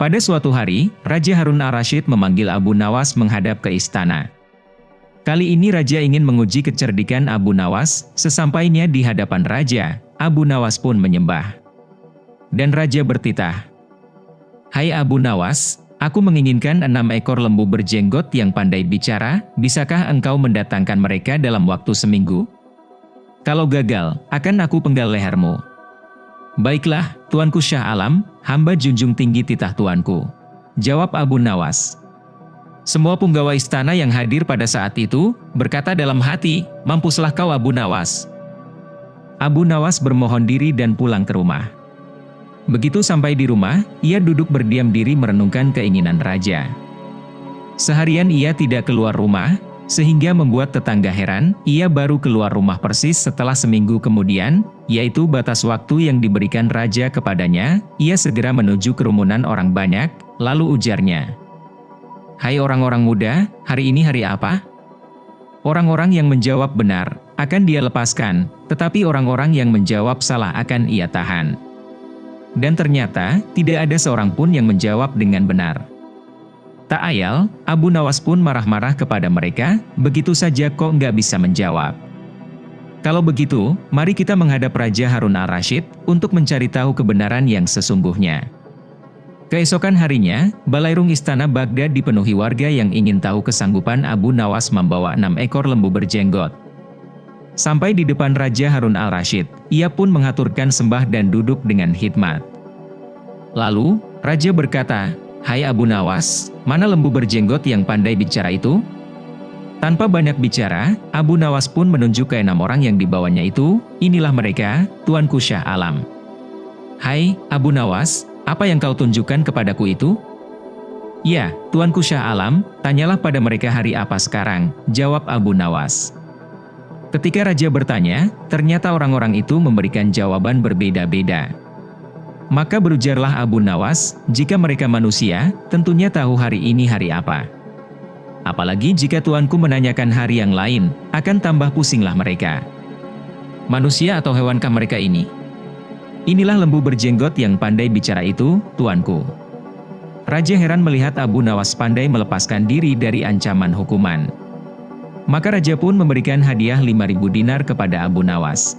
Pada suatu hari, Raja Harun al-Rashid memanggil Abu Nawas menghadap ke istana. Kali ini Raja ingin menguji kecerdikan Abu Nawas, sesampainya di hadapan Raja, Abu Nawas pun menyembah. Dan Raja bertitah, Hai Abu Nawas, aku menginginkan enam ekor lembu berjenggot yang pandai bicara, bisakah engkau mendatangkan mereka dalam waktu seminggu? Kalau gagal, akan aku penggal lehermu. Baiklah, Tuanku Syah Alam, hamba junjung tinggi titah Tuanku. Jawab Abu Nawas. Semua punggawa istana yang hadir pada saat itu, berkata dalam hati, mampuslah kau Abu Nawas. Abu Nawas bermohon diri dan pulang ke rumah. Begitu sampai di rumah, ia duduk berdiam diri merenungkan keinginan raja. Seharian ia tidak keluar rumah, sehingga membuat tetangga heran, ia baru keluar rumah persis setelah seminggu kemudian, yaitu batas waktu yang diberikan raja kepadanya, ia segera menuju kerumunan orang banyak, lalu ujarnya. Hai orang-orang muda, hari ini hari apa? Orang-orang yang menjawab benar, akan dia lepaskan, tetapi orang-orang yang menjawab salah akan ia tahan. Dan ternyata, tidak ada seorang pun yang menjawab dengan benar. Tak ayal, Abu Nawas pun marah-marah kepada mereka, begitu saja kok nggak bisa menjawab. Kalau begitu, mari kita menghadap Raja Harun al-Rashid untuk mencari tahu kebenaran yang sesungguhnya. Keesokan harinya, balairung istana Baghdad dipenuhi warga yang ingin tahu kesanggupan Abu Nawas membawa enam ekor lembu berjenggot. Sampai di depan Raja Harun al-Rashid, ia pun mengaturkan sembah dan duduk dengan hikmat. Lalu, Raja berkata, Hai Abu Nawas, mana lembu berjenggot yang pandai bicara itu? Tanpa banyak bicara, Abu Nawas pun menunjuk ke enam orang yang dibawanya itu, inilah mereka, Tuanku Syah Alam. Hai, Abu Nawas, apa yang kau tunjukkan kepadaku itu? Ya, Tuanku Syah Alam, tanyalah pada mereka hari apa sekarang, jawab Abu Nawas. Ketika Raja bertanya, ternyata orang-orang itu memberikan jawaban berbeda-beda. Maka berujarlah Abu Nawas, jika mereka manusia, tentunya tahu hari ini hari apa. Apalagi jika tuanku menanyakan hari yang lain, akan tambah pusinglah mereka. Manusia atau hewankah mereka ini? Inilah lembu berjenggot yang pandai bicara itu, tuanku. Raja heran melihat Abu Nawas pandai melepaskan diri dari ancaman hukuman. Maka Raja pun memberikan hadiah 5.000 dinar kepada Abu Nawas.